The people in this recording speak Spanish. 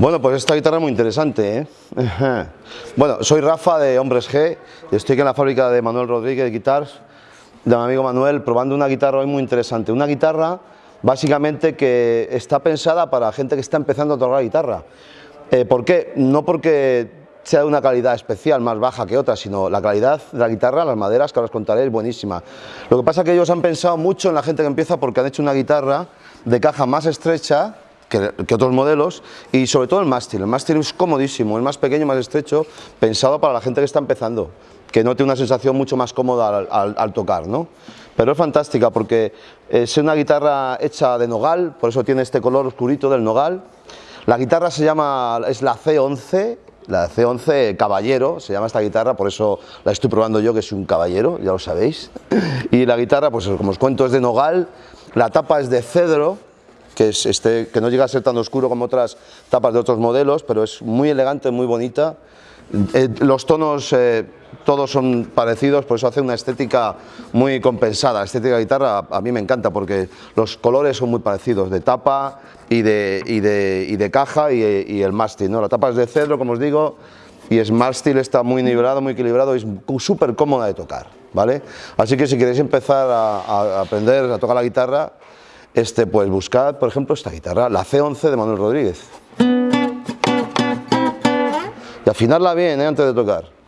Bueno, pues esta guitarra es muy interesante, ¿eh? Bueno, soy Rafa de Hombres G estoy aquí en la fábrica de Manuel Rodríguez de Guitars, de mi amigo Manuel, probando una guitarra hoy muy interesante. Una guitarra, básicamente, que está pensada para gente que está empezando a tocar guitarra. Eh, ¿Por qué? No porque sea de una calidad especial, más baja que otra, sino la calidad de la guitarra, las maderas, que ahora os contaré, es buenísima. Lo que pasa es que ellos han pensado mucho en la gente que empieza porque han hecho una guitarra de caja más estrecha, que, otros modelos y sobre todo el mástil. El mástil es comodísimo, es más pequeño, más estrecho, pensado para la gente que está empezando, que no tiene una sensación mucho más cómoda al, tocar, ¿no? Pero es fantástica porque es una guitarra hecha de nogal, por eso tiene este color oscurito del nogal. La guitarra se llama, es la C11, la C11 Caballero, se llama esta guitarra, por eso la estoy probando yo que soy un caballero, ya lo sabéis. Y la guitarra, pues como os cuento, es de nogal, la tapa es de cedro, que, es este, que no llega a ser tan oscuro como otras tapas de otros modelos, pero es muy elegante, muy bonita. Eh, los tonos eh, todos son parecidos, por eso hace una estética muy compensada. La estética de guitarra a mí me encanta porque los colores son muy parecidos, de tapa y de, caja y, el mástil. ¿no? La tapa es de cedro, como os digo, y el mástil está muy nivelado, muy equilibrado y es súper cómoda de tocar. ¿vale? Así que si queréis empezar a aprender a tocar la guitarra, este, pues buscad, por ejemplo, esta guitarra, la C11 de Manuel Rodríguez. Y afinarla bien, ¿eh? antes de tocar.